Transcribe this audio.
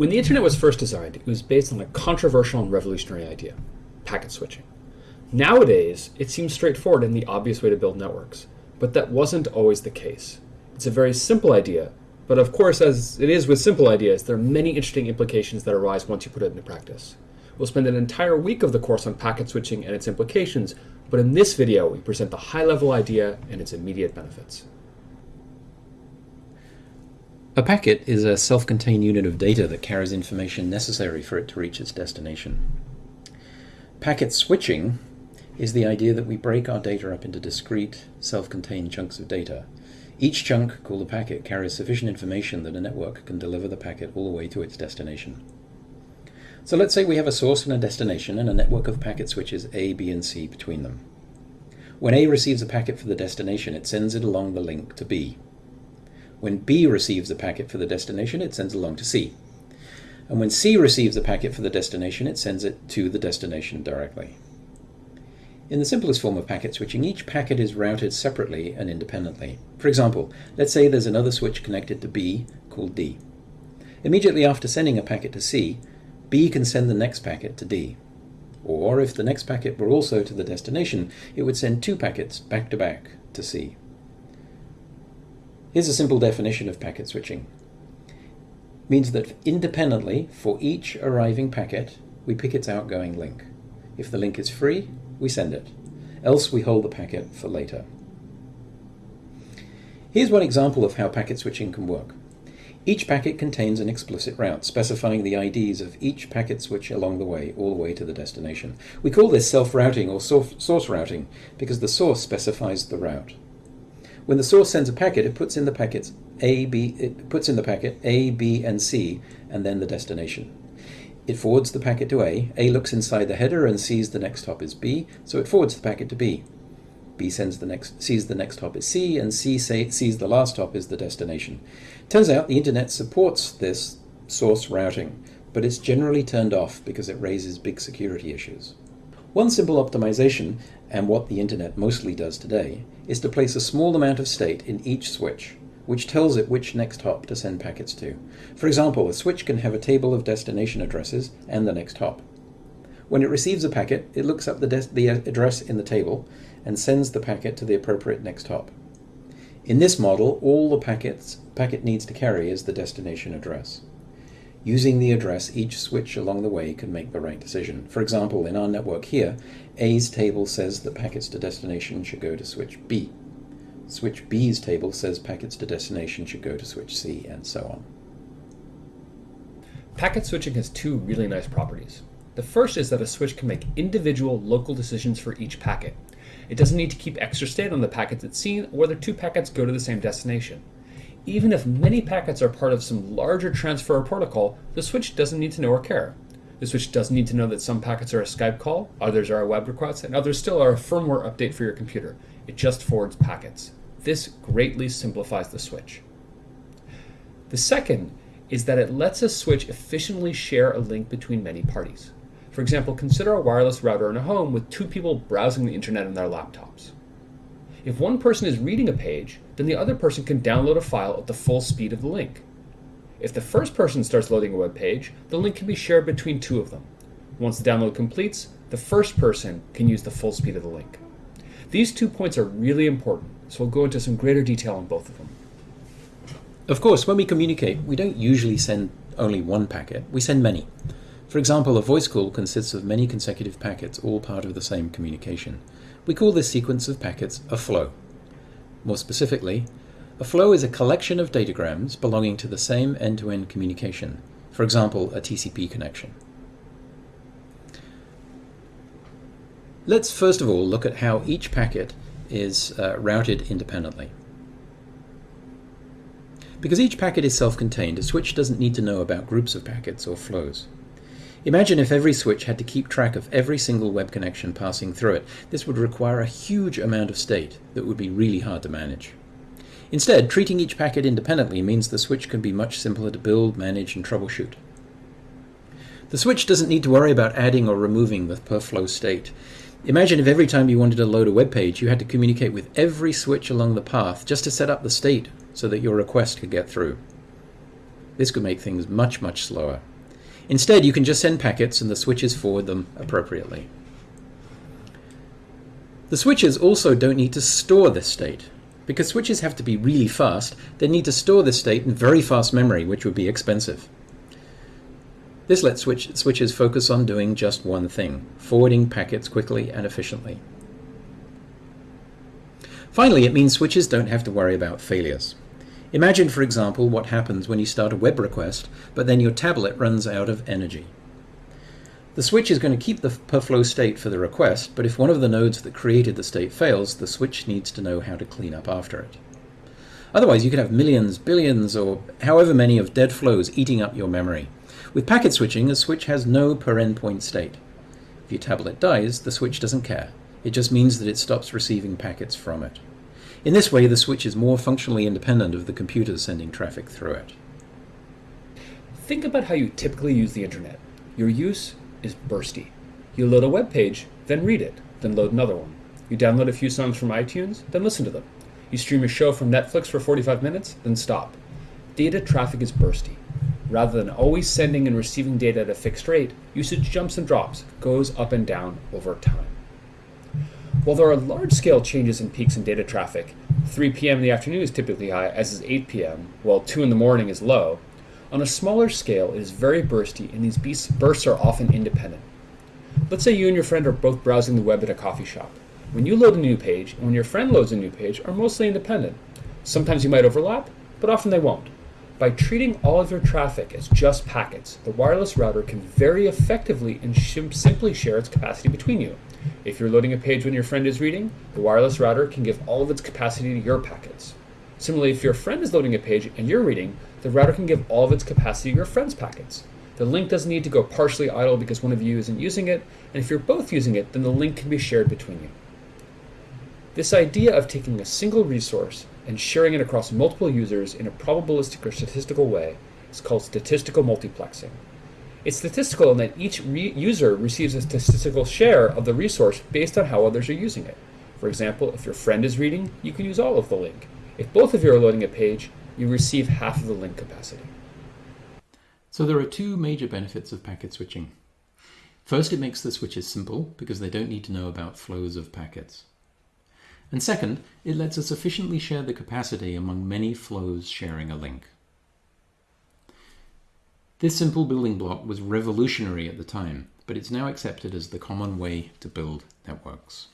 When the internet was first designed, it was based on a controversial and revolutionary idea packet switching. Nowadays, it seems straightforward and the obvious way to build networks, but that wasn't always the case. It's a very simple idea, but of course, as it is with simple ideas, there are many interesting implications that arise once you put it into practice. We'll spend an entire week of the course on packet switching and its implications, but in this video, we present the high-level idea and its immediate benefits. A packet is a self-contained unit of data that carries information necessary for it to reach its destination. Packet switching is the idea that we break our data up into discrete, self-contained chunks of data. Each chunk, called a packet, carries sufficient information that a network can deliver the packet all the way to its destination. So let's say we have a source and a destination and a network of packet switches A, B, and C between them. When A receives a packet for the destination, it sends it along the link to B. When B receives a packet for the destination, it sends along to C. And when C receives a packet for the destination, it sends it to the destination directly. In the simplest form of packet switching, each packet is routed separately and independently. For example, let's say there's another switch connected to B called D. Immediately after sending a packet to C, B can send the next packet to D. Or if the next packet were also to the destination, it would send two packets back to back to C. Here's a simple definition of packet switching. It means that independently, for each arriving packet, we pick its outgoing link. If the link is free, we send it. Else we hold the packet for later. Here's one example of how packet switching can work. Each packet contains an explicit route, specifying the IDs of each packet switch along the way, all the way to the destination. We call this self-routing or source routing because the source specifies the route. When the source sends a packet, it puts in the packets A, B, it puts in the packet A, B, and C, and then the destination. It forwards the packet to A. A looks inside the header and sees the next hop is B, so it forwards the packet to B. B sends the next, sees the next hop is C, and C say, sees the last hop is the destination. Turns out the internet supports this source routing, but it's generally turned off because it raises big security issues. One simple optimization, and what the internet mostly does today, is to place a small amount of state in each switch, which tells it which next hop to send packets to. For example, a switch can have a table of destination addresses and the next hop. When it receives a packet, it looks up the, the uh, address in the table and sends the packet to the appropriate next hop. In this model, all the packets packet needs to carry is the destination address. Using the address, each switch along the way can make the right decision. For example, in our network here, A's table says that packets to destination should go to switch B. Switch B's table says packets to destination should go to switch C, and so on. Packet switching has two really nice properties. The first is that a switch can make individual local decisions for each packet. It doesn't need to keep extra state on the packets it's seen or whether two packets go to the same destination. Even if many packets are part of some larger transfer protocol, the switch doesn't need to know or care. The switch doesn't need to know that some packets are a Skype call, others are a web request, and others still are a firmware update for your computer. It just forwards packets. This greatly simplifies the switch. The second is that it lets a switch efficiently share a link between many parties. For example, consider a wireless router in a home with two people browsing the internet on their laptops. If one person is reading a page, then the other person can download a file at the full speed of the link. If the first person starts loading a web page, the link can be shared between two of them. Once the download completes, the first person can use the full speed of the link. These two points are really important, so we'll go into some greater detail on both of them. Of course, when we communicate, we don't usually send only one packet, we send many. For example, a voice call consists of many consecutive packets, all part of the same communication. We call this sequence of packets a flow. More specifically, a flow is a collection of datagrams belonging to the same end-to-end -end communication, for example, a TCP connection. Let's first of all look at how each packet is uh, routed independently. Because each packet is self-contained, a switch doesn't need to know about groups of packets or flows. Imagine if every switch had to keep track of every single web connection passing through it. This would require a huge amount of state that would be really hard to manage. Instead, treating each packet independently means the switch can be much simpler to build, manage, and troubleshoot. The switch doesn't need to worry about adding or removing the per flow state. Imagine if every time you wanted to load a web page, you had to communicate with every switch along the path just to set up the state so that your request could get through. This could make things much, much slower Instead, you can just send packets and the switches forward them appropriately. The switches also don't need to store this state. Because switches have to be really fast, they need to store this state in very fast memory, which would be expensive. This lets switch, switches focus on doing just one thing, forwarding packets quickly and efficiently. Finally, it means switches don't have to worry about failures. Imagine, for example, what happens when you start a web request, but then your tablet runs out of energy. The switch is going to keep the per flow state for the request, but if one of the nodes that created the state fails, the switch needs to know how to clean up after it. Otherwise, you could have millions, billions, or however many of dead flows eating up your memory. With packet switching, a switch has no per endpoint state. If your tablet dies, the switch doesn't care. It just means that it stops receiving packets from it. In this way, the switch is more functionally independent of the computers sending traffic through it. Think about how you typically use the internet. Your use is bursty. You load a web page, then read it, then load another one. You download a few songs from iTunes, then listen to them. You stream a show from Netflix for 45 minutes, then stop. Data traffic is bursty. Rather than always sending and receiving data at a fixed rate, usage jumps and drops, goes up and down over time. While there are large scale changes in peaks in data traffic, 3 p.m. in the afternoon is typically high, as is 8 p.m., while 2 in the morning is low, on a smaller scale it is very bursty and these bursts are often independent. Let's say you and your friend are both browsing the web at a coffee shop. When you load a new page and when your friend loads a new page are mostly independent. Sometimes you might overlap, but often they won't. By treating all of your traffic as just packets, the wireless router can very effectively and simply share its capacity between you. If you're loading a page when your friend is reading, the wireless router can give all of its capacity to your packets. Similarly, if your friend is loading a page and you're reading, the router can give all of its capacity to your friend's packets. The link doesn't need to go partially idle because one of you isn't using it, and if you're both using it, then the link can be shared between you. This idea of taking a single resource and sharing it across multiple users in a probabilistic or statistical way is called statistical multiplexing. It's statistical in that each re user receives a statistical share of the resource based on how others are using it. For example, if your friend is reading, you can use all of the link. If both of you are loading a page, you receive half of the link capacity. So there are two major benefits of packet switching. First, it makes the switches simple because they don't need to know about flows of packets. And second, it lets us efficiently share the capacity among many flows sharing a link. This simple building block was revolutionary at the time, but it's now accepted as the common way to build networks.